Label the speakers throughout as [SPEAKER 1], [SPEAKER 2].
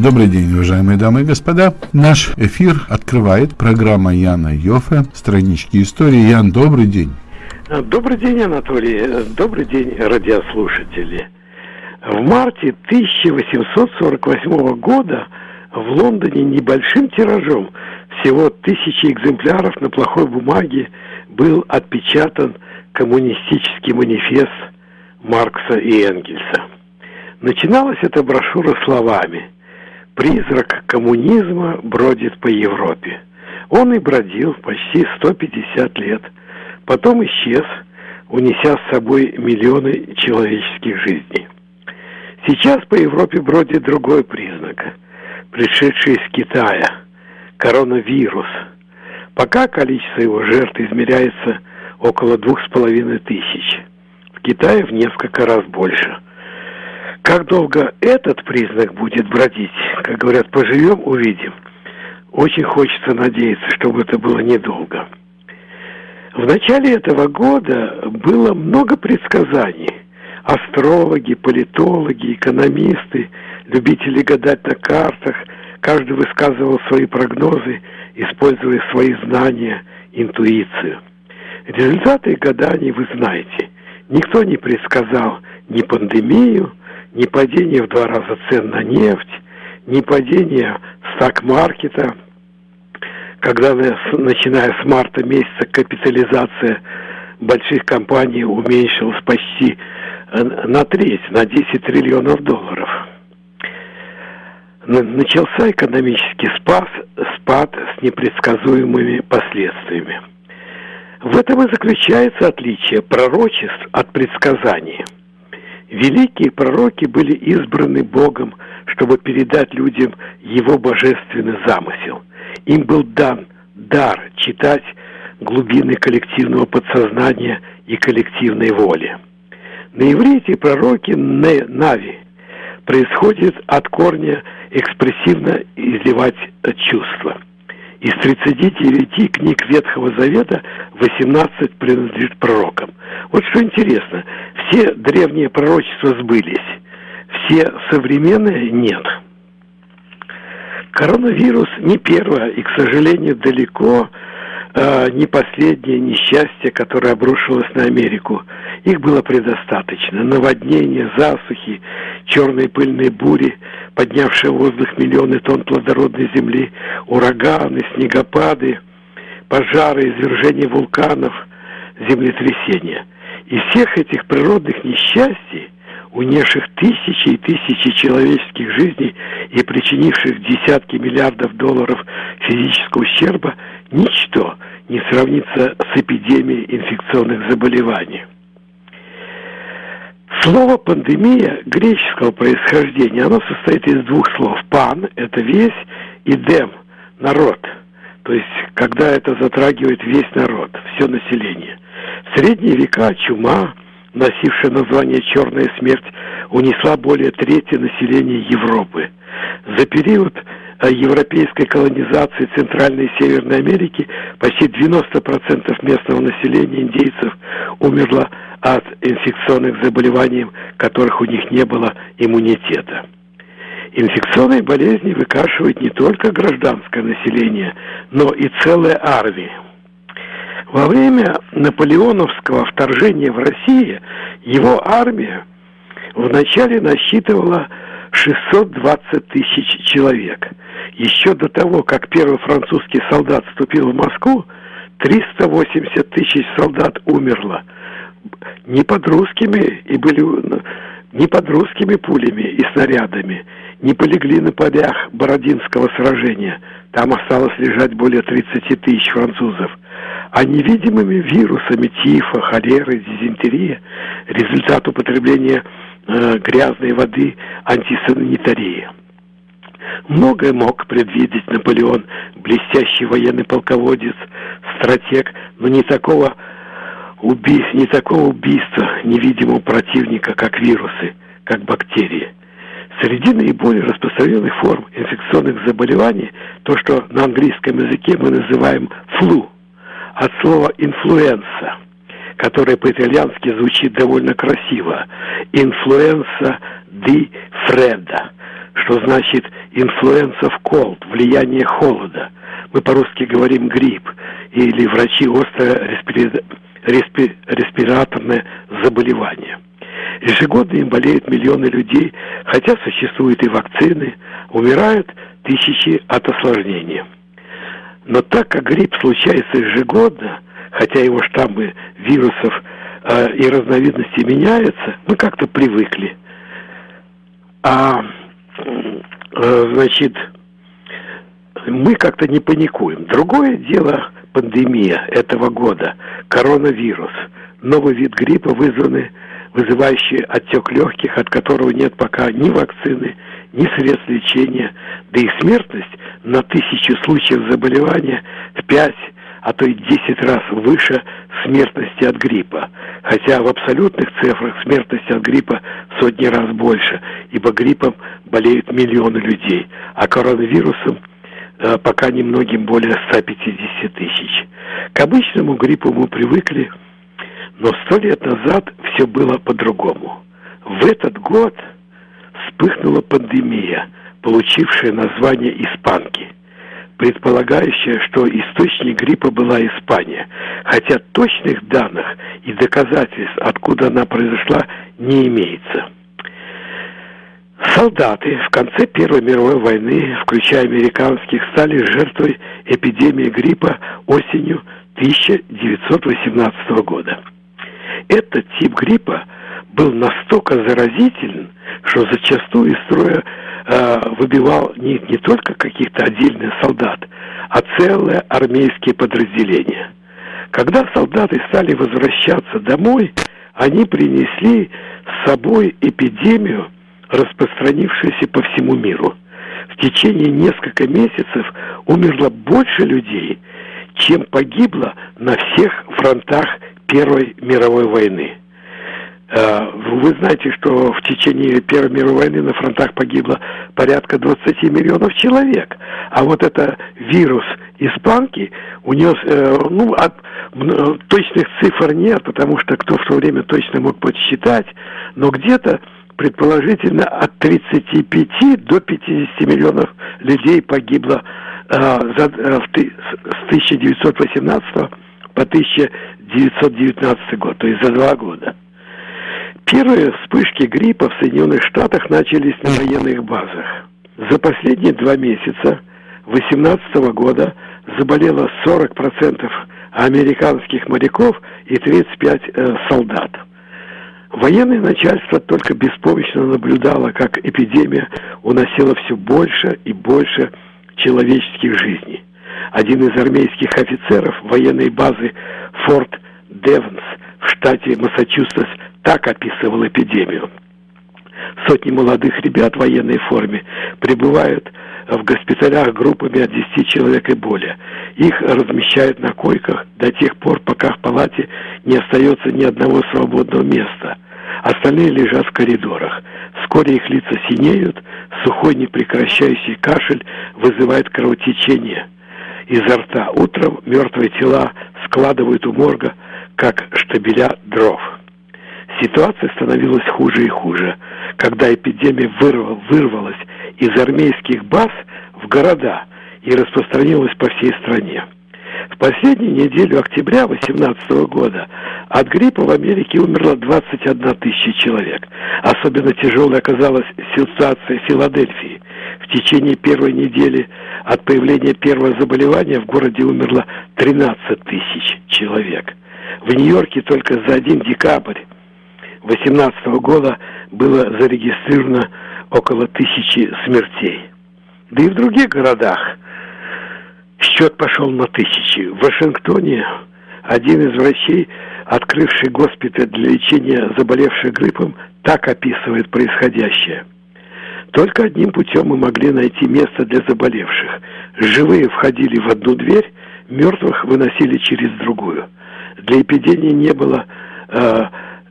[SPEAKER 1] Добрый день, уважаемые дамы и господа. Наш эфир открывает программа Яна Йофе «Странички истории». Ян, добрый день.
[SPEAKER 2] Добрый день, Анатолий. Добрый день, радиослушатели. В марте 1848 года в Лондоне небольшим тиражом, всего тысячи экземпляров на плохой бумаге, был отпечатан коммунистический манифест Маркса и Энгельса. Начиналась эта брошюра словами «Призрак коммунизма бродит по Европе». Он и бродил почти 150 лет, потом исчез, унеся с собой миллионы человеческих жизней. Сейчас по Европе бродит другой признак, пришедший из Китая – коронавирус. Пока количество его жертв измеряется около двух с половиной тысяч. В Китае в несколько раз больше – как долго этот признак будет бродить, как говорят, поживем, увидим. Очень хочется надеяться, чтобы это было недолго. В начале этого года было много предсказаний. Астрологи, политологи, экономисты, любители гадать на картах, каждый высказывал свои прогнозы, используя свои знания, интуицию. Результаты гаданий вы знаете. Никто не предсказал ни пандемию, ни падение в два раза цен на нефть, ни падение стак-маркета, когда, начиная с марта месяца, капитализация больших компаний уменьшилась почти э, на треть, на 10 триллионов долларов. Начался экономический спас, спад с непредсказуемыми последствиями. В этом и заключается отличие пророчеств от предсказаний – Великие пророки были избраны Богом, чтобы передать людям Его божественный замысел. Им был дан дар читать глубины коллективного подсознания и коллективной воли. На иврите пророки Нави происходит от корня экспрессивно изливать чувства – из 39 книг Ветхого Завета 18 принадлежит пророкам. Вот что интересно, все древние пророчества сбылись, все современные нет. Коронавирус не первое и, к сожалению, далеко э, не последнее несчастье, которое обрушилось на Америку. Их было предостаточно. Наводнения, засухи, черные пыльные бури, поднявшие в воздух миллионы тонн плодородной земли, ураганы, снегопады, пожары, извержения вулканов, землетрясения. И всех этих природных несчастий, унесших тысячи и тысячи человеческих жизней и причинивших десятки миллиардов долларов физического ущерба, ничто не сравнится с эпидемией инфекционных заболеваний. Слово «пандемия» греческого происхождения, оно состоит из двух слов. «Пан» — это весь, и «дем» — народ. То есть, когда это затрагивает весь народ, все население. В средние века чума, носившая название «черная смерть», унесла более трети населения Европы. За период э, европейской колонизации Центральной и Северной Америки почти 90% местного населения индейцев умерло от инфекционных заболеваний, которых у них не было иммунитета. Инфекционные болезни выкашивают не только гражданское население, но и целые армии. Во время наполеоновского вторжения в Россию его армия вначале насчитывала 620 тысяч человек. Еще до того, как первый французский солдат вступил в Москву, 380 тысяч солдат умерло – не под русскими и были не под русскими пулями и снарядами, не полегли на полях Бородинского сражения. Там осталось лежать более 30 тысяч французов. А невидимыми вирусами тифа, холеры, дизентерия, результат употребления э, грязной воды, антисанитарии. Многое мог предвидеть Наполеон, блестящий военный полководец, стратег, но не такого убийств, не такого убийства невидимого противника, как вирусы, как бактерии. Среди наиболее распространенных форм инфекционных заболеваний то, что на английском языке мы называем флу, от слова influenza, которое по-итальянски звучит довольно красиво. Influenza di freddo, что значит influence of cold, влияние холода. Мы по-русски говорим грипп или врачи респи... респираторное заболевание. Ежегодно им болеют миллионы людей, хотя существуют и вакцины, умирают тысячи от осложнений. Но так как грипп случается ежегодно, хотя его штаммы вирусов э, и разновидности меняются, мы как-то привыкли. А, э, значит, мы как-то не паникуем. Другое дело пандемия этого года, коронавирус, новый вид гриппа, вызванный, вызывающий отек легких, от которого нет пока ни вакцины, ни средств лечения, да и смертность на тысячу случаев заболевания в 5, а то и 10 раз выше смертности от гриппа. Хотя в абсолютных цифрах смертность от гриппа сотни раз больше, ибо гриппом болеют миллионы людей, а коронавирусом э, пока немногим более 150 тысяч. К обычному гриппу мы привыкли, но сто лет назад все было по-другому. В этот год вспыхнула пандемия, получившая название «Испанки», предполагающая, что источник гриппа была Испания, хотя точных данных и доказательств, откуда она произошла, не имеется. Солдаты в конце Первой мировой войны, включая американских, стали жертвой эпидемии гриппа осенью 1918 года. Этот тип гриппа был настолько заразителен, что зачастую из строя э, выбивал не, не только каких-то отдельных солдат, а целые армейские подразделения. Когда солдаты стали возвращаться домой, они принесли с собой эпидемию, распространившуюся по всему миру. В течение нескольких месяцев умерло больше людей, чем погибло на всех фронтах Первой мировой войны. Э, вы знаете, что в течение Первой мировой войны на фронтах погибло порядка 20 миллионов человек. А вот это вирус испанки унес, э, ну, от, точных цифр нет, потому что кто в то время точно мог подсчитать, но где-то предположительно от 35 до 50 миллионов людей погибло э, за, э, в, с 1918 по 1919 год, то есть за два года. Первые вспышки гриппа в Соединенных Штатах начались на военных базах. За последние два месяца 2018 года заболело 40% американских моряков и 35 э, солдат. Военное начальство только беспомощно наблюдало, как эпидемия уносила все больше и больше человеческих жизней. Один из армейских офицеров военной базы Форт Девнс в штате Массачусетс так описывал эпидемию. Сотни молодых ребят в военной форме прибывают в госпиталях группами от 10 человек и более. Их размещают на койках до тех пор, пока в палате не остается ни одного свободного места. Остальные лежат в коридорах. Вскоре их лица синеют, сухой непрекращающий кашель вызывает кровотечение изо рта. Утром мертвые тела складывают у морга, как штабеля дров. Ситуация становилась хуже и хуже, когда эпидемия вырвал, вырвалась из армейских баз в города и распространилась по всей стране. В последнюю неделю октября 2018 года от гриппа в Америке умерло 21 тысяча человек. Особенно тяжелой оказалась ситуация в Филадельфии. В течение первой недели от появления первого заболевания в городе умерло 13 тысяч человек. В Нью-Йорке только за один декабрь 2018 года было зарегистрировано около тысячи смертей. Да и в других городах счет пошел на тысячи. В Вашингтоне один из врачей, открывший госпиталь для лечения заболевших гриппом, так описывает происходящее. Только одним путем мы могли найти место для заболевших. Живые входили в одну дверь, мертвых выносили через другую. Для эпидемии не было э,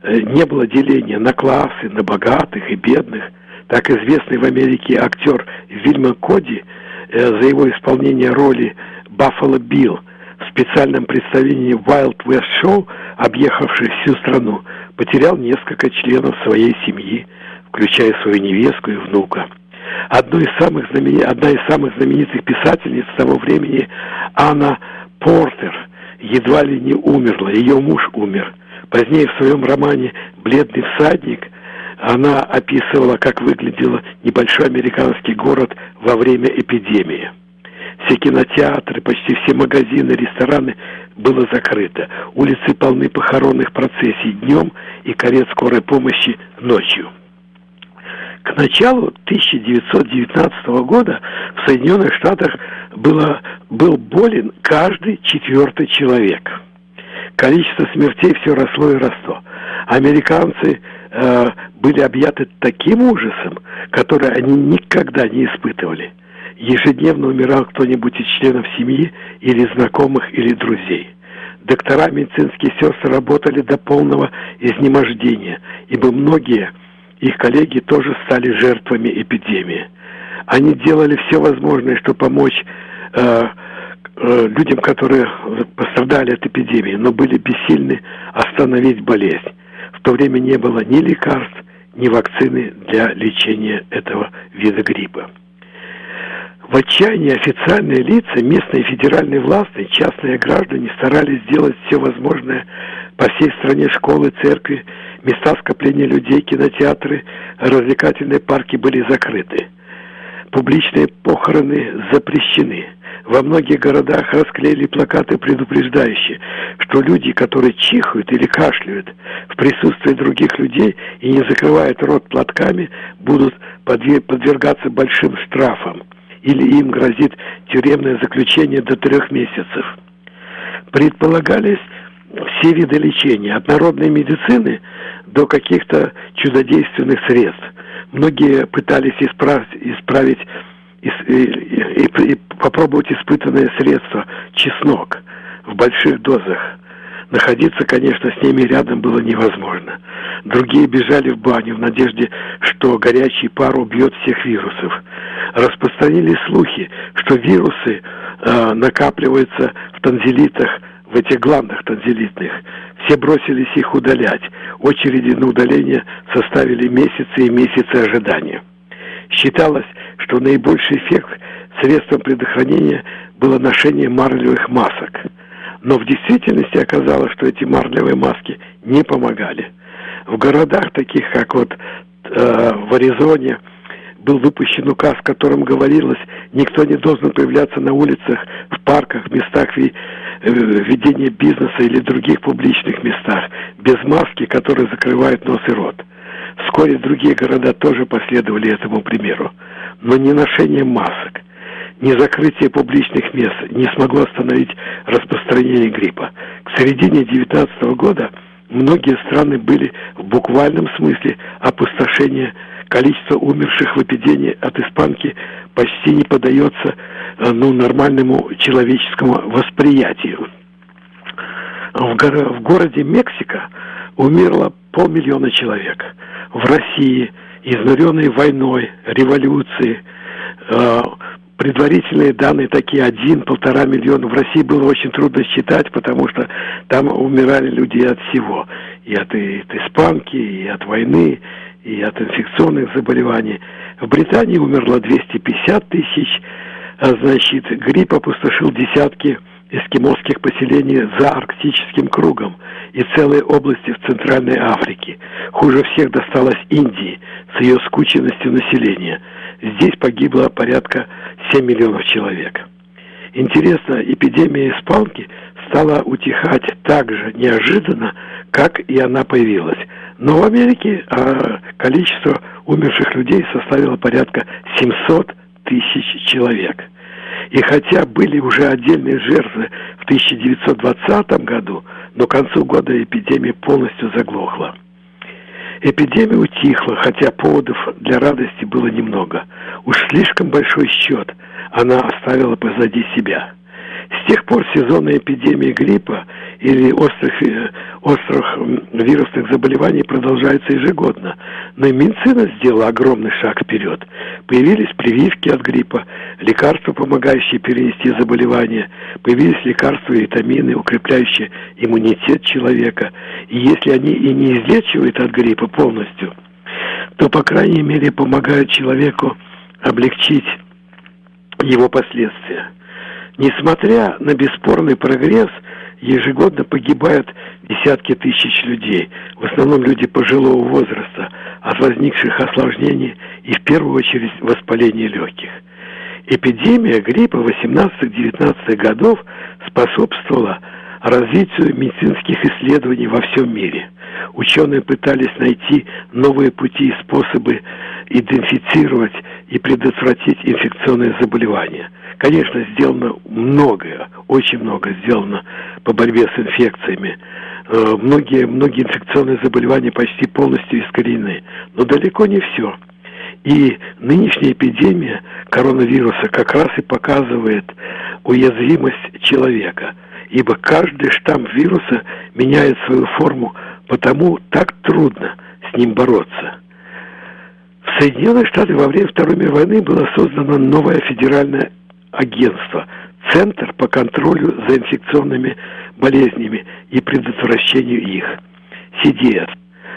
[SPEAKER 2] не было деления на классы, на богатых и бедных. Так известный в Америке актер Вильма Коди за его исполнение роли Баффало Билл в специальном представлении Wild West Show, объехавший всю страну, потерял несколько членов своей семьи, включая свою невестку и внука. Одной из самых знамен... Одна из самых знаменитых писательниц того времени, Анна Портер, едва ли не умерла, ее муж умер. Позднее в своем романе «Бледный всадник» она описывала, как выглядел небольшой американский город во время эпидемии. Все кинотеатры, почти все магазины, рестораны было закрыто. Улицы полны похоронных процессий днем и карет скорой помощи ночью. К началу 1919 года в Соединенных Штатах было, был болен каждый четвертый человек. Количество смертей все росло и росло. Американцы э, были объяты таким ужасом, который они никогда не испытывали. Ежедневно умирал кто-нибудь из членов семьи или знакомых или друзей. Доктора, медицинские сестры работали до полного изнемождения, ибо многие их коллеги тоже стали жертвами эпидемии. Они делали все возможное, чтобы помочь э, э, людям, которые пострадали от эпидемии, но были бессильны остановить болезнь. В то время не было ни лекарств, ни вакцины для лечения этого вида гриппа. В отчаянии официальные лица, местные федеральные власти, частные граждане старались сделать все возможное по всей стране школы, церкви, места скопления людей, кинотеатры, развлекательные парки были закрыты. Публичные похороны запрещены. Во многих городах расклеили плакаты, предупреждающие, что люди, которые чихают или кашляют в присутствии других людей и не закрывают рот платками, будут подвергаться большим штрафам или им грозит тюремное заключение до трех месяцев. Предполагались все виды лечения, от народной медицины до каких-то чудодейственных средств. Многие пытались исправить, исправить и, и, и, и попробовать испытанное средство чеснок в больших дозах. Находиться, конечно, с ними рядом было невозможно. Другие бежали в баню в надежде, что горячий пар убьет всех вирусов. Распространились слухи, что вирусы э, накапливаются в танзелитах, в этих гландах танзелитных. Все бросились их удалять. Очереди на удаление составили месяцы и месяцы ожидания. Считалось, что наибольший эффект средством предохранения было ношение марлевых масок – но в действительности оказалось, что эти марлевые маски не помогали. В городах, таких как вот э, в Аризоне, был выпущен указ, в котором говорилось, никто не должен появляться на улицах, в парках, в местах э, ведения бизнеса или других публичных местах без маски, которые закрывают нос и рот. Вскоре другие города тоже последовали этому примеру. Но не ношение масок, ни закрытие публичных мест не смогло остановить распространение гриппа. К середине 19 года многие страны были в буквальном смысле опустошения. Количество умерших в эпидемии от испанки почти не подается э, ну, нормальному человеческому восприятию. В, горо в городе Мексика умерло полмиллиона человек. В России, изнуренной войной, революцией, э, предварительные данные такие один-полтора миллиона. В России было очень трудно считать, потому что там умирали люди от всего. И от, и от испанки, и от войны, и от инфекционных заболеваний. В Британии умерло 250 тысяч, а значит, грипп опустошил десятки эскимосских поселений за арктическим кругом и целые области в Центральной Африке. Хуже всех досталось Индии с ее скученностью населения – Здесь погибло порядка 7 миллионов человек. Интересно, эпидемия испанки стала утихать так же неожиданно, как и она появилась. Но в Америке а, количество умерших людей составило порядка 700 тысяч человек. И хотя были уже отдельные жертвы в 1920 году, но к концу года эпидемия полностью заглохла. Эпидемия утихла, хотя поводов для радости было немного. Уж слишком большой счет она оставила позади себя. С тех пор сезонная эпидемия гриппа или острых, э, острых вирусных заболеваний продолжается ежегодно. Но и медицина сделала огромный шаг вперед. Появились прививки от гриппа, лекарства, помогающие перенести заболевание, появились лекарства и витамины, укрепляющие иммунитет человека. И если они и не излечивают от гриппа полностью, то, по крайней мере, помогают человеку облегчить его последствия. Несмотря на бесспорный прогресс, ежегодно погибают десятки тысяч людей, в основном люди пожилого возраста, от возникших осложнений и в первую очередь воспаления легких. Эпидемия гриппа 18-19 годов способствовала развитию медицинских исследований во всем мире. Ученые пытались найти новые пути и способы идентифицировать и предотвратить инфекционные заболевания. Конечно, сделано многое, очень много сделано по борьбе с инфекциями. Э, многие, многие инфекционные заболевания почти полностью искореneны, но далеко не все. И нынешняя эпидемия коронавируса как раз и показывает уязвимость человека, ибо каждый штамм вируса меняет свою форму, потому так трудно с ним бороться. В Соединенных Штатах во время Второй мировой войны было создано новое федеральное агентство Центр по контролю за инфекционными болезнями и предотвращению их, CDS.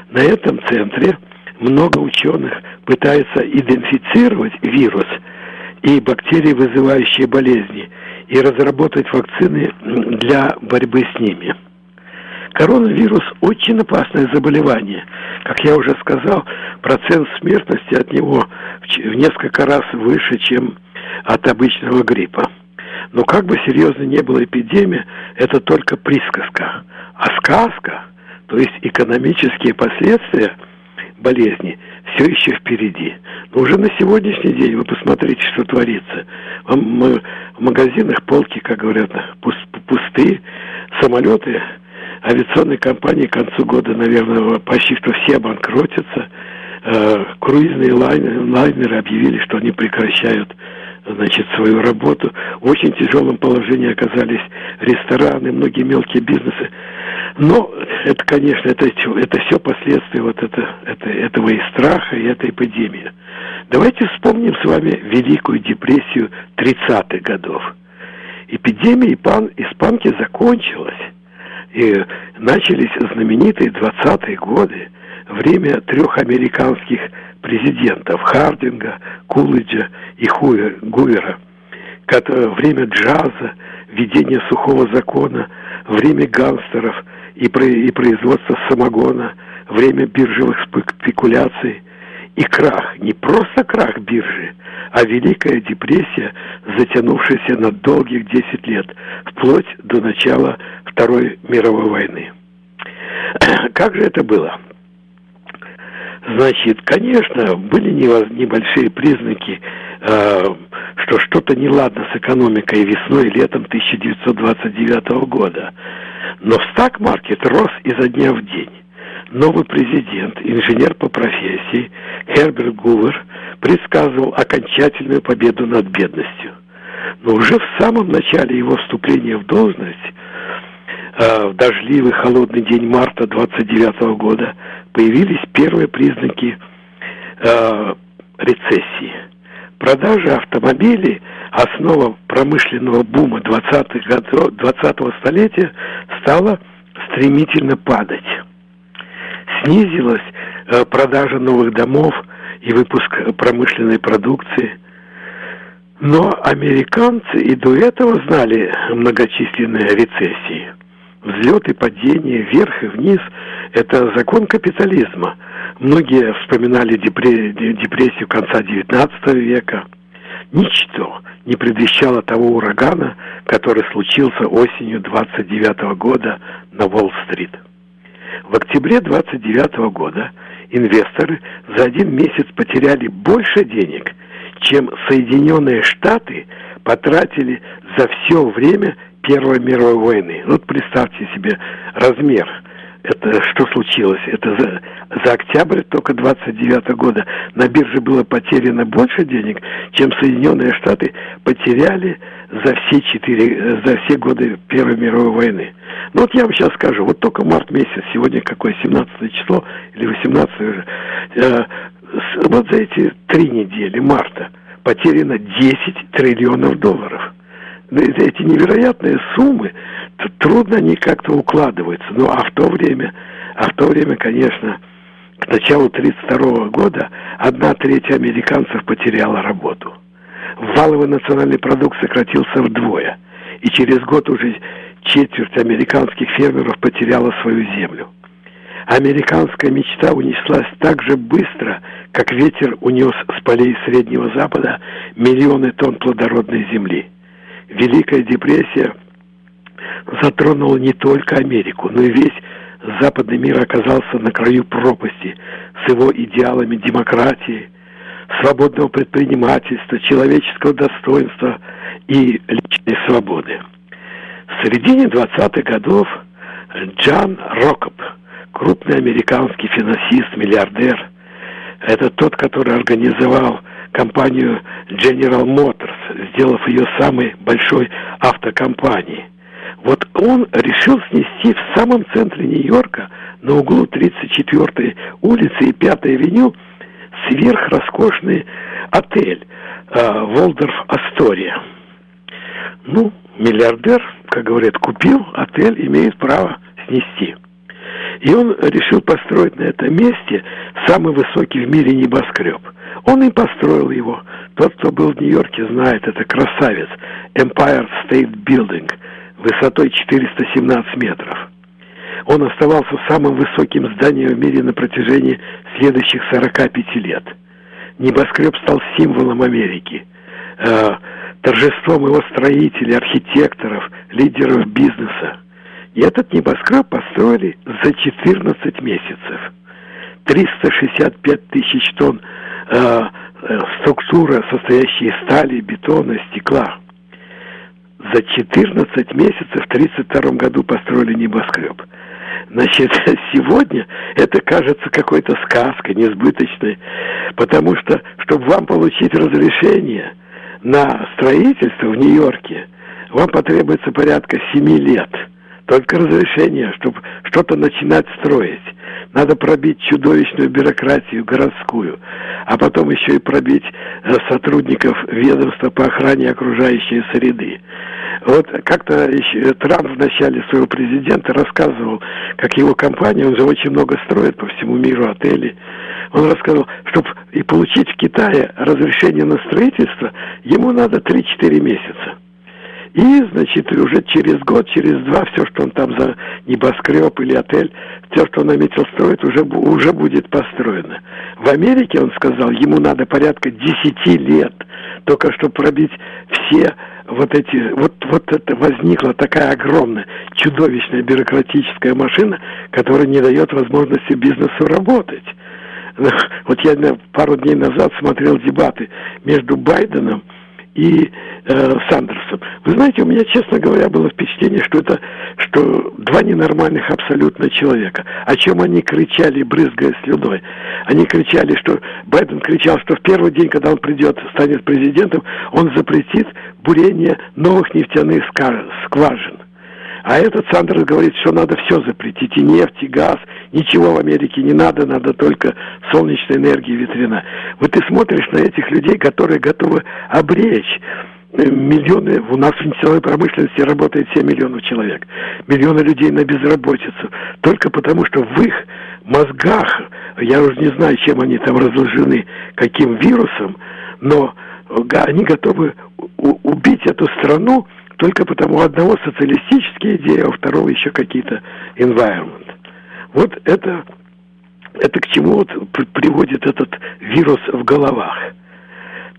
[SPEAKER 2] На этом центре много ученых пытаются идентифицировать вирус и бактерии, вызывающие болезни, и разработать вакцины для борьбы с ними. Коронавирус очень опасное заболевание. Как я уже сказал, процент смертности от него в несколько раз выше, чем от обычного гриппа. Но как бы серьезно не была эпидемия, это только присказка. А сказка, то есть экономические последствия болезни, все еще впереди. Но уже на сегодняшний день вы посмотрите, что творится. В магазинах полки, как говорят, пусты, самолеты, авиационные компании к концу года, наверное, почти что все обанкротятся. Э, круизные лайнеры объявили, что они прекращают значит, свою работу. В очень тяжелом положении оказались рестораны, многие мелкие бизнесы. Но это, конечно, это, это все последствия вот это, это, этого и страха, и этой эпидемии. Давайте вспомним с вами Великую депрессию 30-х годов. Эпидемия испанки закончилась, и начались знаменитые 20-е годы, время трех американских президентов Хардинга, Кулиджа и Хувер, Гувера, время джаза, введение сухого закона, время гангстеров и, и производства самогона, время биржевых спекуляций и крах, не просто крах биржи, а Великая депрессия, затянувшаяся на долгих 10 лет, вплоть до начала Второй мировой войны. Как же это было? Значит, конечно, были небольшие признаки, э, что что-то неладно с экономикой весной и летом 1929 года. Но стак-маркет рос изо дня в день. Новый президент, инженер по профессии Херберт Гувер предсказывал окончательную победу над бедностью. Но уже в самом начале его вступления в должность в дождливый холодный день марта 29 года появились первые признаки э, рецессии. Продажа автомобилей, основа промышленного бума 20-х годов, 20-го столетия, стала стремительно падать. Снизилась э, продажа новых домов и выпуск промышленной продукции. Но американцы и до этого знали многочисленные рецессии – Взлет и падение, вверх и вниз – это закон капитализма. Многие вспоминали депрессию конца XIX века. Ничто не предвещало того урагана, который случился осенью 29 года на Уолл-стрит. В октябре 29 года инвесторы за один месяц потеряли больше денег, чем Соединенные Штаты потратили за все время Первой мировой войны. Вот представьте себе размер. Это что случилось? Это за, за октябрь только 29 года на бирже было потеряно больше денег, чем Соединенные Штаты потеряли за все четыре, за все годы Первой мировой войны. Ну вот я вам сейчас скажу, вот только март месяц, сегодня какое, 17 число или 18 уже, э, вот за эти три недели марта потеряно 10 триллионов долларов эти невероятные суммы, трудно они как-то укладываются. Ну, а в то время, а в то время, конечно, к началу 1932 года одна треть американцев потеряла работу. Валовый национальный продукт сократился вдвое, и через год уже четверть американских фермеров потеряла свою землю. Американская мечта унеслась так же быстро, как ветер унес с полей Среднего Запада миллионы тонн плодородной земли. Великая депрессия затронула не только Америку, но и весь западный мир оказался на краю пропасти с его идеалами демократии, свободного предпринимательства, человеческого достоинства и личной свободы. В середине 20-х годов Джан Рокоп, крупный американский финансист, миллиардер, это тот, который организовал компанию General Motors, сделав ее самой большой автокомпанией. Вот он решил снести в самом центре Нью-Йорка, на углу 34-й улицы и 5-й авеню, сверхроскошный отель э, Волдорф Астория. Ну, миллиардер, как говорят, купил отель, имеет право снести. И он решил построить на этом месте самый высокий в мире небоскреб. Он и построил его. Тот, кто был в Нью-Йорке, знает, это красавец. Empire State Building, высотой 417 метров. Он оставался самым высоким зданием в мире на протяжении следующих 45 лет. Небоскреб стал символом Америки, э, торжеством его строителей, архитекторов, лидеров бизнеса. И этот небоскреб построили за 14 месяцев. 365 тысяч тонн э, э, структура, состоящая из стали, бетона, стекла. За 14 месяцев в 1932 году построили небоскреб. Значит, сегодня это кажется какой-то сказкой, несбыточной, потому что, чтобы вам получить разрешение на строительство в Нью-Йорке, вам потребуется порядка 7 лет – только разрешение, чтобы что-то начинать строить. Надо пробить чудовищную бюрократию городскую, а потом еще и пробить э, сотрудников ведомства по охране окружающей среды. Вот как-то Трамп в начале своего президента рассказывал, как его компания, он же очень много строит по всему миру отели, он рассказывал, чтобы и получить в Китае разрешение на строительство, ему надо 3-4 месяца. И, значит, уже через год, через два, все, что он там за небоскреб или отель, все, что он наметил строить, уже, уже будет построено. В Америке, он сказал, ему надо порядка 10 лет, только чтобы пробить все вот эти, вот, вот это возникла такая огромная, чудовищная бюрократическая машина, которая не дает возможности бизнесу работать. Вот я пару дней назад смотрел дебаты между Байденом и э, Сандерсом. Вы знаете, у меня, честно говоря, было впечатление, что это что два ненормальных абсолютно человека. О чем они кричали, брызгая слюной. Они кричали, что Байден кричал, что в первый день, когда он придет, станет президентом, он запретит бурение новых нефтяных скважин. А этот Сандерс говорит, что надо все запретить, и нефть, и газ, ничего в Америке не надо, надо только солнечная энергия ветряная. Вот ты смотришь на этих людей, которые готовы обречь. Э, миллионы, у нас в нефтяной промышленности работает 7 миллионов человек, миллионы людей на безработицу, только потому что в их мозгах, я уже не знаю, чем они там разложены, каким вирусом, но они готовы убить эту страну, только потому одного социалистические идеи, а у второго еще какие-то environment. Вот это, это к чему вот приводит этот вирус в головах.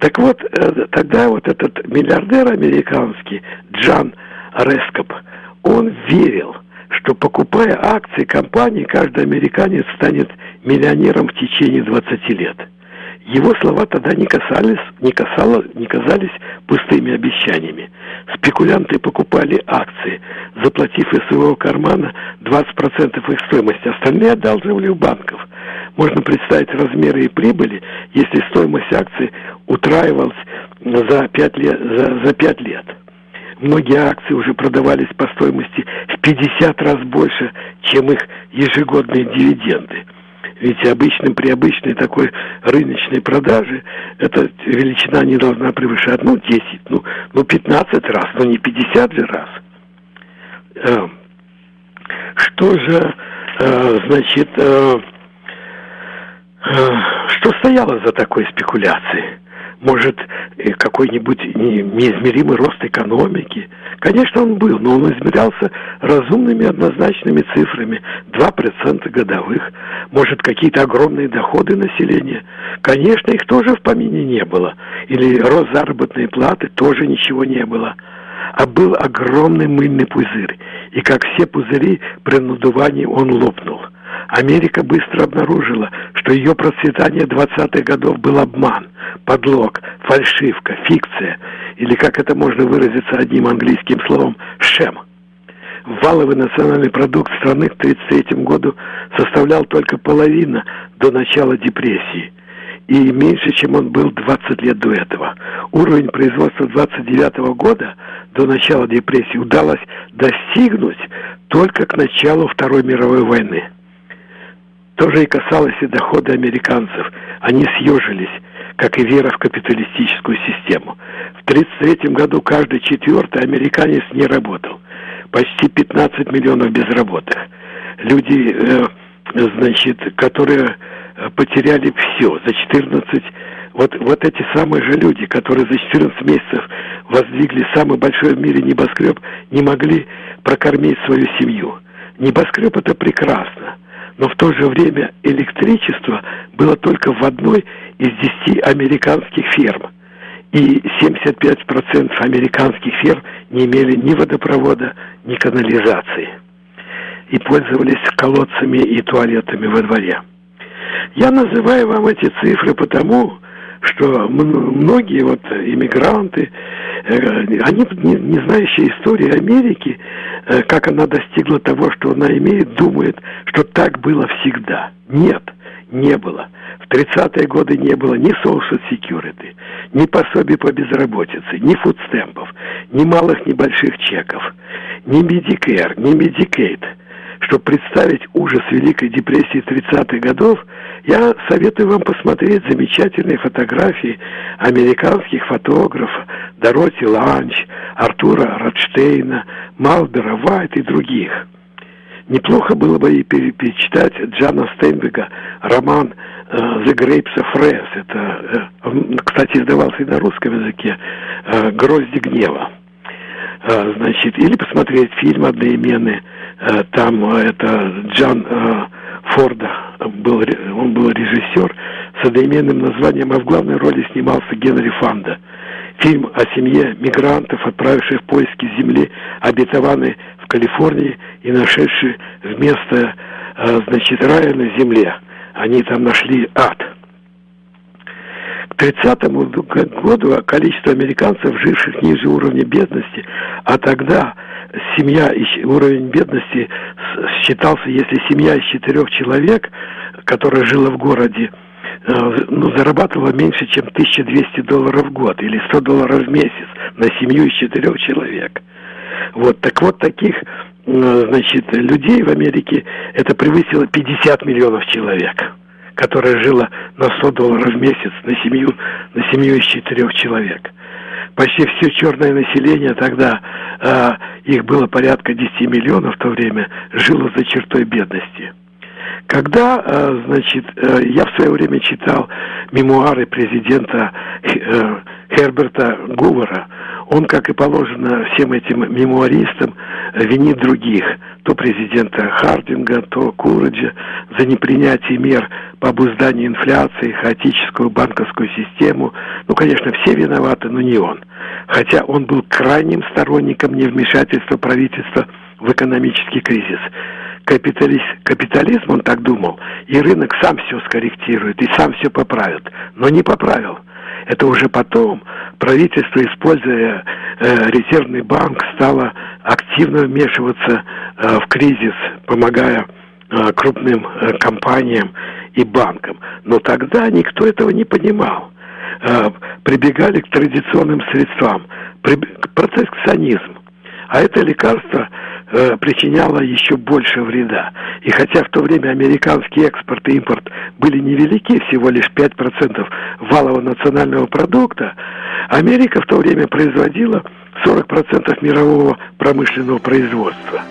[SPEAKER 2] Так вот, э, тогда вот этот миллиардер американский Джан Рескоп, он верил, что покупая акции компании, каждый американец станет миллионером в течение 20 лет – его слова тогда не касались, не, касало, не казались пустыми обещаниями. Спекулянты покупали акции, заплатив из своего кармана 20% их стоимости. Остальные одалживали у банков. Можно представить размеры и прибыли, если стоимость акций утраивалась за 5 лет. За, за 5 лет. Многие акции уже продавались по стоимости в 50 раз больше, чем их ежегодные дивиденды. Ведь обычным, при обычной такой рыночной продаже эта величина не должна превышать, ну, 10, ну, ну 15 раз, но не 50 же раз. Э, что же, э, значит, э, Что стояло за такой спекуляцией? Может, э, какой-нибудь неизмеримый рост экономики? Конечно, он был, но он измерялся разумными однозначными цифрами. 2% годовых. Может, какие-то огромные доходы населения? Конечно, их тоже в помине не было. Или рост заработной платы, тоже ничего не было. А был огромный мыльный пузырь. И как все пузыри, при надувании он лопнул. Америка быстро обнаружила, что ее процветание 20-х годов был обман, подлог, фальшивка, фикция, или, как это можно выразиться одним английским словом, шем. Валовый национальный продукт страны к 1933 году составлял только половина до начала депрессии и меньше, чем он был 20 лет до этого. Уровень производства 29 года до начала депрессии удалось достигнуть только к началу Второй мировой войны. То же и касалось и дохода американцев. Они съежились, как и вера в капиталистическую систему. В 1933 году каждый четвертый американец не работал. Почти 15 миллионов безработных. Люди, э, значит, которые э, потеряли все за 14 вот, вот эти самые же люди, которые за 14 месяцев воздвигли самый большой в мире небоскреб, не могли прокормить свою семью. Небоскреб это прекрасно но в то же время электричество было только в одной из десяти американских ферм. И 75% американских ферм не имели ни водопровода, ни канализации. И пользовались колодцами и туалетами во дворе. Я называю вам эти цифры потому, что многие вот иммигранты, э, они, не, не знающие истории Америки, э, как она достигла того, что она имеет, думают, что так было всегда. Нет, не было. В 30-е годы не было ни social security, ни пособий по безработице, ни фудстемпов, ни малых, ни больших чеков, ни Medicare, ни Medicaid – чтобы представить ужас Великой депрессии 30-х годов, я советую вам посмотреть замечательные фотографии американских фотографов Дороти Ланч, Артура Ротштейна, Малбера Вайт и других. Неплохо было бы и перечитать Джана Стейнбека роман э, «The Grapes of Wrath». Это, э, кстати, издавался и на русском языке э, «Грозди гнева». Значит, или посмотреть фильм одноименный там это Джан Форда был, он был режиссер с одноименным названием, а в главной роли снимался Генри Фанда. Фильм о семье мигрантов, отправивших в поиски земли, обетованной в Калифорнии и нашедшей вместо, значит, рая на земле. Они там нашли ад. К 30 году количество американцев, живших ниже уровня бедности, а тогда семья, уровень бедности считался, если семья из четырех человек, которая жила в городе, э, ну, зарабатывала меньше, чем 1200 долларов в год или 100 долларов в месяц на семью из четырех человек. Вот, так вот таких, э, значит, людей в Америке это превысило 50 миллионов человек, которая жила на 100 долларов в месяц на семью, на семью из четырех человек почти все черное население тогда, э, их было порядка 10 миллионов в то время, жило за чертой бедности. Когда, э, значит, э, я в свое время читал мемуары президента э, Херберта Гувера, он, как и положено всем этим мемуаристам, винит других, то президента Хардинга, то Кураджа, за непринятие мер по обузданию инфляции, хаотическую банковскую систему. Ну, конечно, все виноваты, но не он. Хотя он был крайним сторонником невмешательства правительства в экономический кризис. Капиталист, капитализм, он так думал, и рынок сам все скорректирует, и сам все поправит. Но не поправил. Это уже потом правительство, используя э, резервный банк, стало активно вмешиваться э, в кризис, помогая э, крупным э, компаниям и банкам. Но тогда никто этого не понимал. Э, прибегали к традиционным средствам. При, протекционизм. А это лекарство э, причиняло еще больше вреда. И хотя в то время американский экспорт и импорт были невелики, всего лишь 5% валового национального продукта, Америка в то время производила 40% мирового промышленного производства.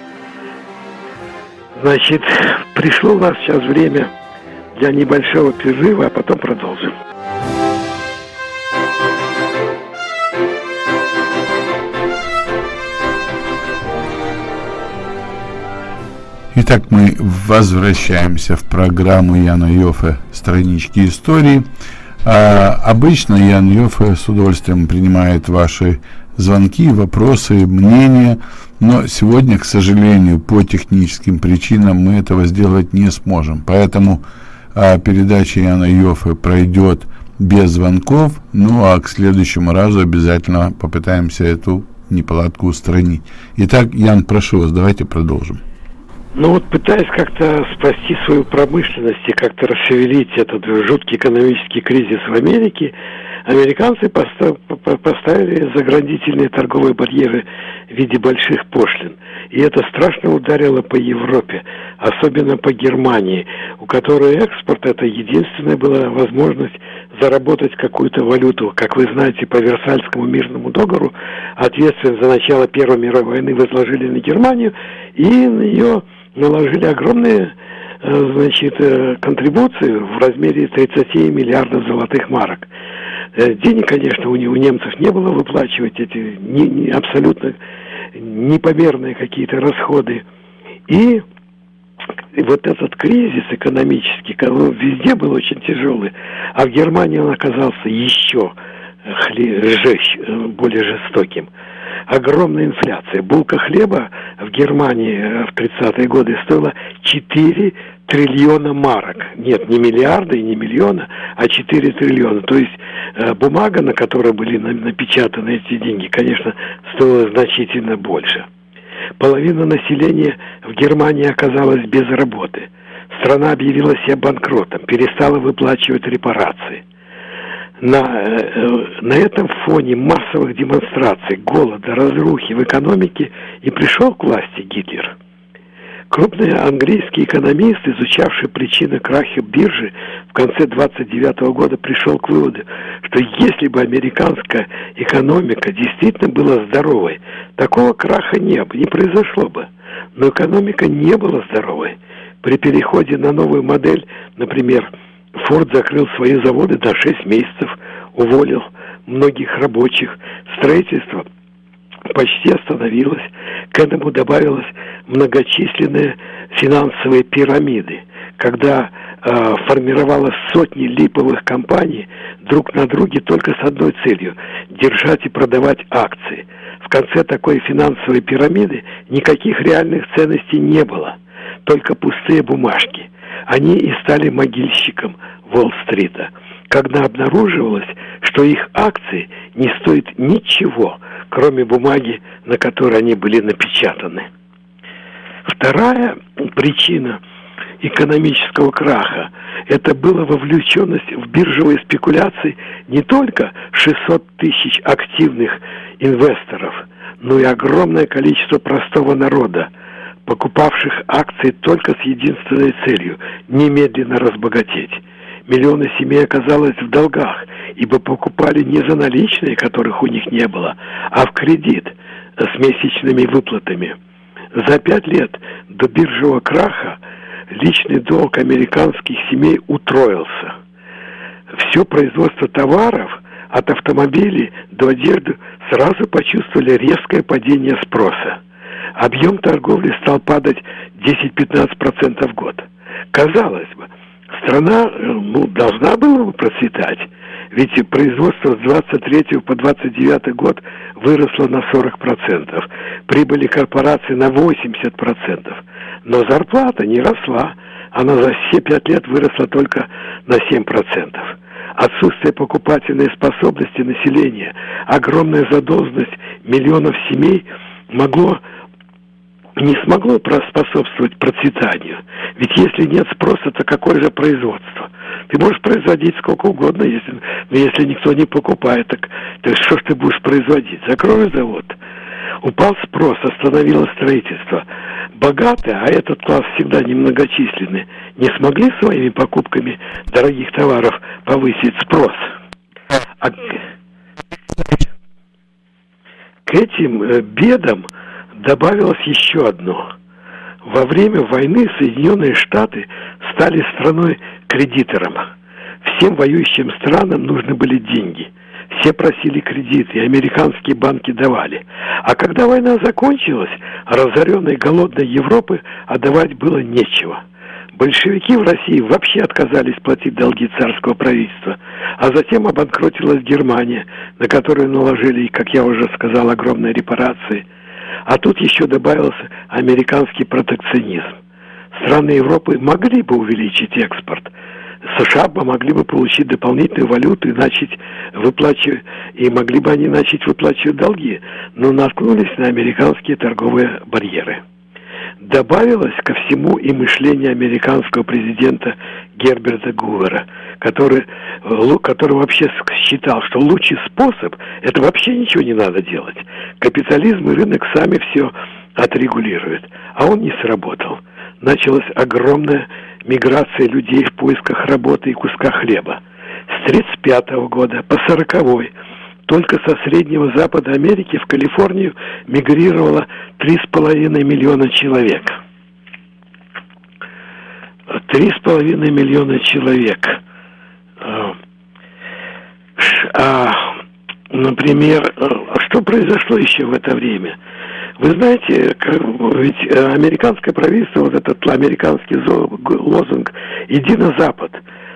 [SPEAKER 2] Значит, пришло у нас сейчас время для небольшого перерыва, а потом продолжим.
[SPEAKER 1] Итак, мы возвращаемся в программу Яна Йофе «Странички истории». А, обычно Ян Йофе с удовольствием принимает ваши звонки, вопросы, мнения, но сегодня, к сожалению, по техническим причинам мы этого сделать не сможем. Поэтому а, передача Яна Йофе пройдет без звонков, ну а к следующему разу обязательно попытаемся эту неполадку устранить. Итак, Ян, прошу вас, давайте продолжим.
[SPEAKER 2] Ну вот пытаясь как-то спасти свою промышленность и как-то расшевелить этот жуткий экономический кризис в Америке, американцы поставили заградительные торговые барьеры в виде больших пошлин. И это страшно ударило по Европе, особенно по Германии, у которой экспорт это единственная была возможность заработать какую-то валюту. Как вы знаете, по Версальскому мирному договору ответственность за начало Первой мировой войны возложили на Германию, и на ее наложили огромные э, значит, э, контрибуции в размере 30 миллиардов золотых марок. Э, денег, конечно, у, у немцев не было выплачивать эти не, не, абсолютно непомерные какие-то расходы. И вот этот кризис экономический, он везде был очень тяжелый, а в Германии он оказался еще хле, жесть, более жестоким огромная инфляция. Булка хлеба в Германии э, в 30-е годы стоила 4 триллиона марок. Нет, не миллиарда и не миллиона, а 4 триллиона. То есть э, бумага, на которой были напечатаны эти деньги, конечно, стоила значительно больше. Половина населения в Германии оказалась без работы. Страна объявила себя банкротом, перестала выплачивать репарации на, э, на этом фоне массовых демонстраций, голода, разрухи в экономике и пришел к власти Гитлер. Крупный английский экономист, изучавший причины краха биржи в конце 29 года, пришел к выводу, что если бы американская экономика действительно была здоровой, такого краха не, не произошло бы. Но экономика не была здоровой. При переходе на новую модель, например, Форд закрыл свои заводы до 6 месяцев, уволил многих рабочих. Строительство почти остановилось. К этому добавилась многочисленные финансовые пирамиды, когда э, формировалось сотни липовых компаний друг на друге только с одной целью – держать и продавать акции. В конце такой финансовой пирамиды никаких реальных ценностей не было, только пустые бумажки – они и стали могильщиком Уолл-стрита, когда обнаруживалось, что их акции не стоят ничего, кроме бумаги, на которой они были напечатаны. Вторая причина экономического краха – это была вовлеченность в биржевые спекуляции не только 600 тысяч активных инвесторов, но и огромное количество простого народа – покупавших акции только с единственной целью – немедленно разбогатеть. Миллионы семей оказалось в долгах, ибо покупали не за наличные, которых у них не было, а в кредит с месячными выплатами. За пять лет до биржевого краха личный долг американских семей утроился. Все производство товаров от автомобилей до одежды сразу почувствовали резкое падение спроса объем торговли стал падать 10-15% в год. Казалось бы, страна э, ну, должна была бы процветать, ведь производство с 23 по 29 год выросло на 40%, прибыли корпорации на 80%, но зарплата не росла, она за все пять лет выросла только на 7%. Отсутствие покупательной способности населения, огромная задолженность миллионов семей могло не смогло способствовать процветанию. Ведь если нет спроса, то какое же производство? Ты можешь производить сколько угодно, если, но если никто не покупает, так, так что ж ты будешь производить? Закрой завод. Упал спрос, остановилось строительство. Богатые, а этот класс всегда немногочисленный, не смогли своими покупками дорогих товаров повысить спрос. А к этим э, бедам добавилось еще одно. Во время войны Соединенные Штаты стали страной кредиторам. Всем воюющим странам нужны были деньги. Все просили кредиты, и американские банки давали. А когда война закончилась, разоренной голодной Европы отдавать было нечего. Большевики в России вообще отказались платить долги царского правительства, а затем обанкротилась Германия, на которую наложили, как я уже сказал, огромные репарации. А тут еще добавился американский протекционизм. Страны Европы могли бы увеличить экспорт, США могли бы получить дополнительную валюту и начать выплачивать, и могли бы они начать выплачивать долги, но наткнулись на американские торговые барьеры. Добавилось ко всему и мышление американского президента Герберта Гувера, который, который вообще считал, что лучший способ – это вообще ничего не надо делать. Капитализм и рынок сами все отрегулируют. А он не сработал. Началась огромная миграция людей в поисках работы и куска хлеба. С 1935 года по 1940 только со Среднего Запада Америки в Калифорнию мигрировало 3,5 миллиона человек. 3,5 миллиона человек. А, например, что произошло еще в это время? Вы знаете, ведь американское правительство, вот этот американский лозунг «Иди на Запад»,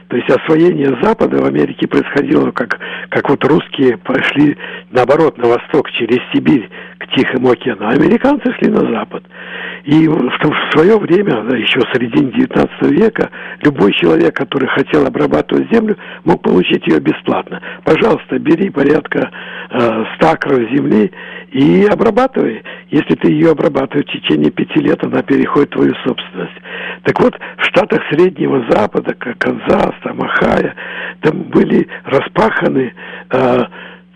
[SPEAKER 2] то есть освоение Запада в Америке происходило, как, как вот русские пошли, наоборот, на восток, через Сибирь, к Тихому океану, а американцы шли на Запад. И в, в свое время, да, еще в середине 19 века, любой человек, который хотел обрабатывать землю, мог получить ее бесплатно. Пожалуйста, бери порядка э, 100 акров земли и обрабатывай. Если ты ее обрабатываешь в течение пяти лет, она переходит в твою собственность. Так вот, в штатах Среднего Запада, как Канзас, там Ахая, там были распаханы э,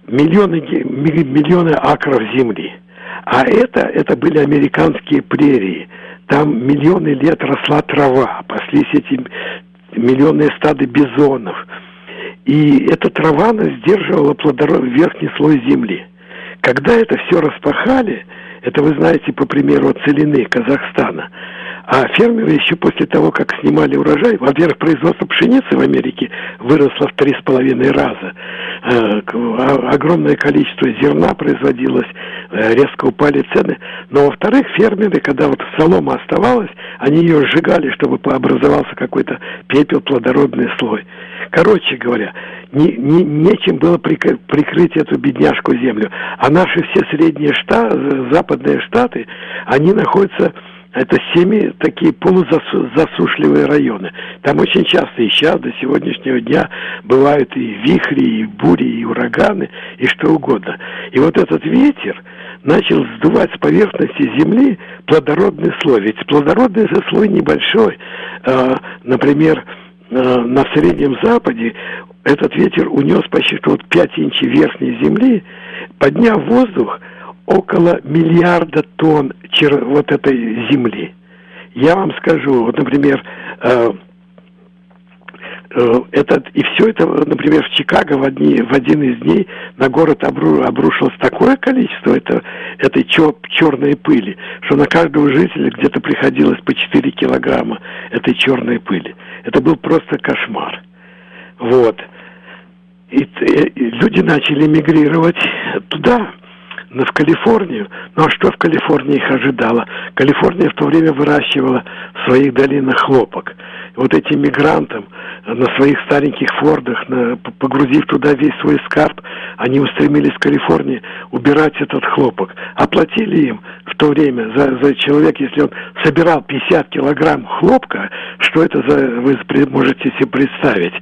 [SPEAKER 2] миллионы, миллионы акров земли. А это, это были американские прерии. Там миллионы лет росла трава, паслись эти миллионные стады бизонов. И эта трава сдерживала плодородный верхний слой земли. Когда это все распахали, это вы знаете по примеру целины Казахстана, а фермеры еще после того, как снимали урожай, во-первых, производство пшеницы в Америке выросло в три с половиной раза. Э, огромное количество зерна производилось, э, резко упали цены. Но, во-вторых, фермеры, когда вот солома оставалась, они ее сжигали, чтобы образовался какой-то пепел, плодородный слой. Короче говоря, не, не, нечем было прикрыть эту бедняжку землю. А наши все средние штаты, западные штаты, они находятся это семи такие полузасушливые районы. Там очень часто и сейчас, до сегодняшнего дня, бывают и вихри, и бури, и ураганы, и что угодно. И вот этот ветер начал сдувать с поверхности земли плодородный слой. Ведь плодородный же слой небольшой. А, например, а, на Среднем Западе этот ветер унес почти вот 5 инчей верхней земли, подняв воздух – около миллиарда тонн вот этой земли. Я вам скажу, вот, например, э, э, этот, и все это, например, в Чикаго в, одни, в один из дней на город обру, обрушилось такое количество это, этой чер, черной пыли, что на каждого жителя где-то приходилось по 4 килограмма этой черной пыли. Это был просто кошмар. Вот. И, и люди начали мигрировать туда, в Калифорнию. Ну а что в Калифорнии их ожидало? Калифорния в то время выращивала в своих долинах хлопок. Вот этим мигрантам на своих стареньких фордах, на, погрузив туда весь свой скарб, они устремились в Калифорнии убирать этот хлопок. Оплатили им в то время за, за человек, если он собирал 50 килограмм хлопка, что это за, вы можете себе представить,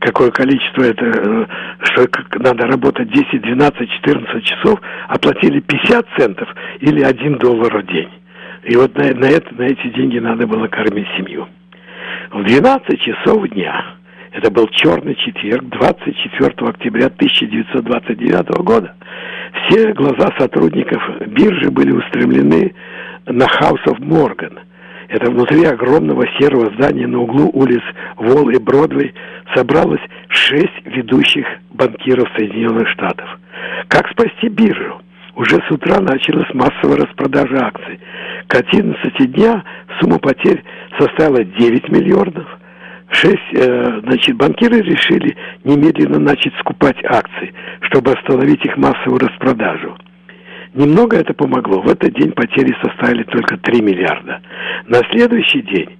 [SPEAKER 2] какое количество это, э, что надо работать 10, 12, 14 часов, оплатили 50 центов или 1 доллар в день. И вот на, на, это, на эти деньги надо было кормить семью. В 12 часов дня, это был черный четверг, 24 октября 1929 года, все глаза сотрудников биржи были устремлены на House of Morgan. Это внутри огромного серого здания на углу улиц Волл и Бродвей собралось шесть ведущих банкиров Соединенных Штатов. Как спасти биржу? Уже с утра началась массовая распродажа акций. К 11 дня сумма потерь составила 9 миллиардов. Шесть, э, значит, банкиры решили немедленно начать скупать акции, чтобы остановить их массовую распродажу. Немного это помогло. В этот день потери составили только 3 миллиарда. На следующий день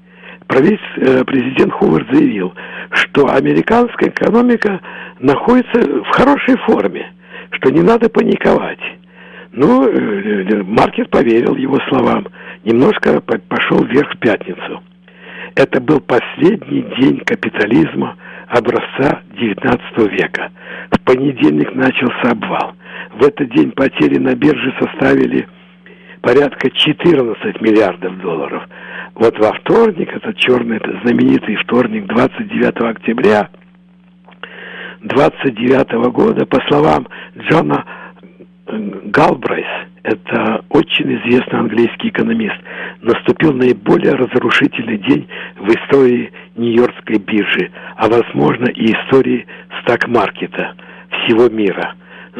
[SPEAKER 2] э, президент Хувард заявил, что американская экономика находится в хорошей форме, что не надо паниковать. Ну, э, э, маркет поверил его словам. Немножко пошел вверх в пятницу. Это был последний день капитализма образца XIX века. В понедельник начался обвал. В этот день потери на бирже составили порядка 14 миллиардов долларов. Вот во вторник, этот черный, это знаменитый вторник, 29 октября 29 года, по словам Джона Галбрайс, это очень известный английский экономист, наступил наиболее разрушительный день в истории Нью-Йоркской биржи, а возможно и истории стак-маркета всего мира.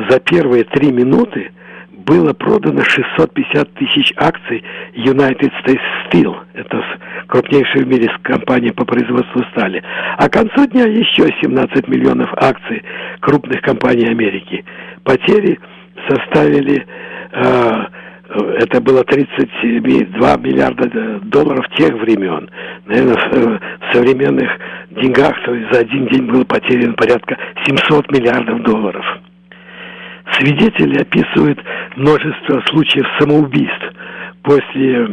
[SPEAKER 2] За первые три минуты было продано 650 тысяч акций United States Steel, это крупнейшая в мире компания по производству стали, а к концу дня еще 17 миллионов акций крупных компаний Америки. Потери составили, э, это было 32 миллиарда долларов тех времен. Наверное, в современных деньгах то есть за один день было потеряно порядка 700 миллиардов долларов. Свидетели описывают множество случаев самоубийств. После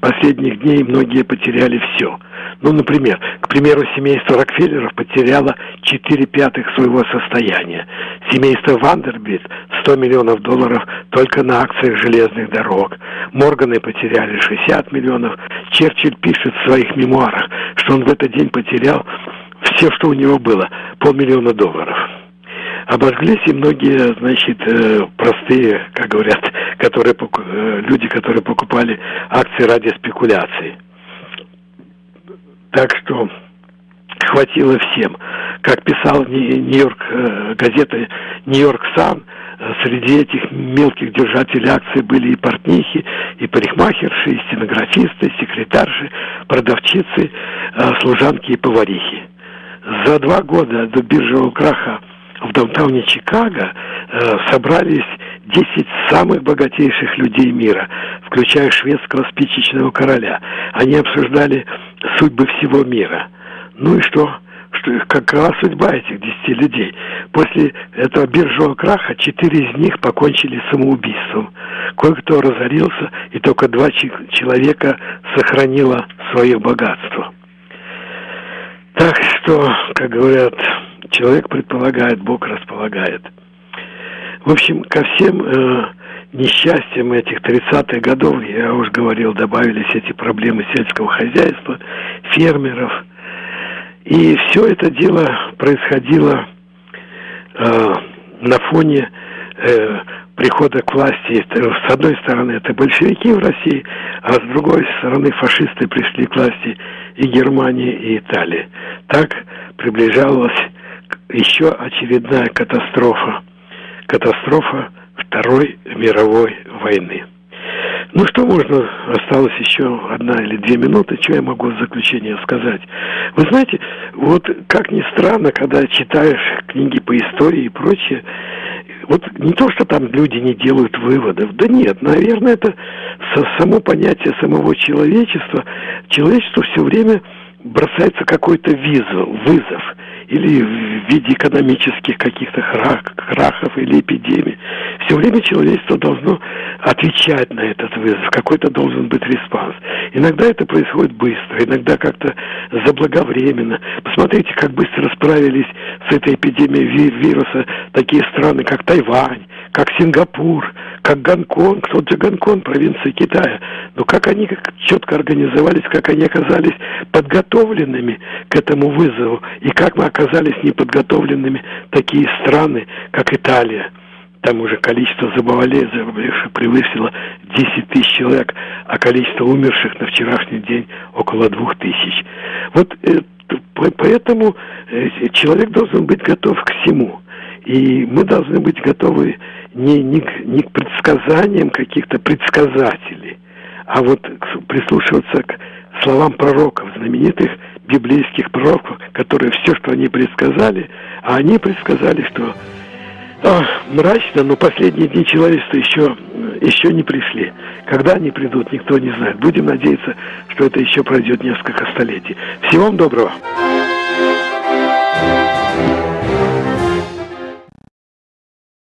[SPEAKER 2] последних дней многие потеряли все. Ну, например, к примеру, семейство Рокфеллеров потеряло 4 пятых своего состояния. Семейство Вандербит 100 миллионов долларов только на акциях железных дорог. Морганы потеряли 60 миллионов. Черчилль пишет в своих мемуарах, что он в этот день потерял все, что у него было, полмиллиона долларов. Обожглись и многие, значит, э, простые, как говорят, которые, э, люди, которые покупали акции ради спекуляций. Так что хватило всем. Как писал Нью-Йорк, э, газета «Нью-Йорк Сан», среди этих мелких держателей акций были и портнихи, и парикмахерши, и стенографисты, и секретарши, продавчицы, служанки и поварихи. За два года до биржевого краха в даунтауне Чикаго э, собрались 10 самых богатейших людей мира, включая шведского спичечного короля. Они обсуждали судьбы всего мира. Ну и что? что какова судьба этих 10 людей? После этого биржевого краха 4 из них покончили самоубийством. Кое-кто разорился, и только два человека сохранило свое богатство. Так что, как говорят, человек предполагает, Бог располагает. В общем, ко всем э, несчастьям этих 30-х годов, я уже говорил, добавились эти проблемы сельского хозяйства, фермеров. И все это дело происходило э, на фоне э, прихода к власти. С одной стороны, это большевики в России, а с другой стороны, фашисты пришли к власти и Германии, и Италии. Так приближалась еще очередная катастрофа. Катастрофа Второй мировой войны. Ну что можно, осталось еще одна или две минуты, что я могу в заключение сказать. Вы знаете, вот как ни странно, когда читаешь книги по истории и прочее, вот не то, что там люди не делают выводов, да нет, наверное, это само понятие самого человечества. Человечество все время бросается какой-то вызов, вызов или в виде экономических каких-то крахов или эпидемий. Все время человечество должно отвечать на этот вызов, какой-то должен быть response. Иногда это происходит быстро, иногда как-то заблаговременно. Посмотрите, как быстро справились с этой эпидемией вируса такие страны, как Тайвань, как Сингапур, как Гонконг, тот же Гонконг, провинция Китая. Но как они четко организовались, как они оказались подготовленными к этому вызову, и как мы оказались неподготовленными такие страны, как Италия. Там уже количество заболевших превысило 10 тысяч человек, а количество умерших на вчерашний день около 2 тысяч. Вот э, поэтому э, человек должен быть готов к всему. И мы должны быть готовы не, не, не к предсказаниям каких-то предсказателей, а вот прислушиваться к словам пророков, знаменитых библейских пророков, которые все, что они предсказали, а они предсказали, что о, мрачно, но последние дни человечества еще, еще не пришли. Когда они придут, никто не знает. Будем надеяться, что это еще пройдет несколько столетий. Всего вам доброго.